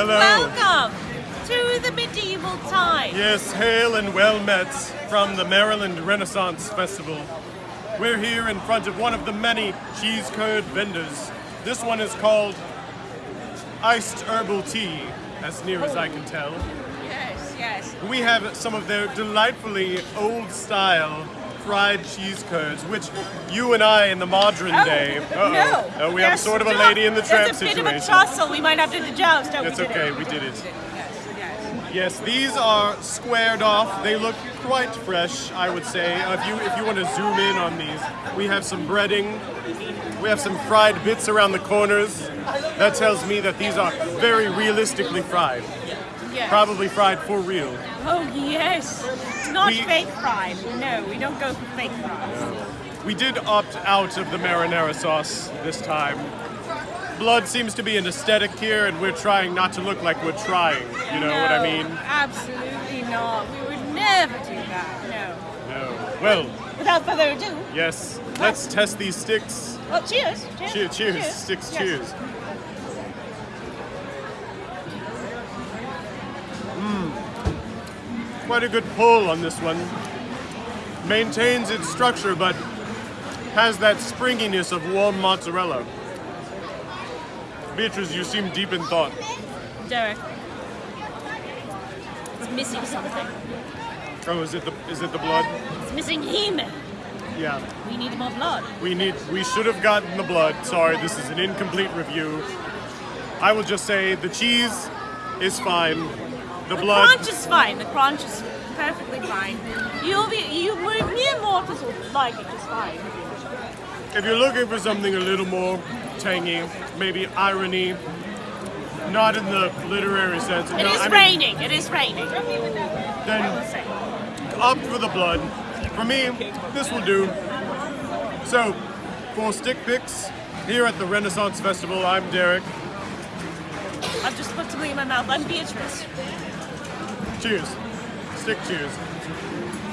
Hello. Welcome to the medieval time. Yes, hail and well met from the Maryland Renaissance Festival. We're here in front of one of the many cheese curd vendors. This one is called Iced Herbal Tea, as near as I can tell. Yes, yes. We have some of their delightfully old style fried cheese curds, which you and I in the modern Oh, day. Uh-oh. no. Oh, we have sort of a lady in the tramp There's a situation. bit of a tussle. We might have to joust. Oh, we That's okay, it. we did it. Yes, these are squared off. They look quite fresh, I would say. Uh, if you if you want to zoom in on these, we have some breading. We have some fried bits around the corners. That tells me that these are very realistically fried. Yes. Probably fried for real. Oh, yes. It's not We- fake fried. No, we don't go for fake fries. We did opt out of the marinara sauce this time. Blood seems to be an aesthetic here, and we're trying not to look like we're trying. You know what I mean? Absolutely not. We would never do that. No. No. Well, Without further ado, yes. Let's test these sticks. well, cheers. Cheers. Cheers, cheers, sticks, Yes. cheers. Quite a good pull on this one. Maintains its structure, but has that springiness of warm mozzarella. Beatrice, you seem deep in thought. Derek. It's missing something. Oh, is it the is it the blood? It's missing him. Yeah. We need more blood. We need we should have gotten the blood. Sorry, this is an incomplete review. I will just say the cheese is fine. The, The blood crunch is fine. The crunch is perfectly fine. You'll be you mere mortals will like it just fine. If you're looking for something a little more tangy, maybe irony, not in the literary sense. It no, is I mean, raining. It is raining. Then opt for the blood. For me, this will do. So, for stick picks here at the Renaissance Festival, I'm Derek. I've just put something in my mouth. I'm Beatrice. Cheers. Stick cheers.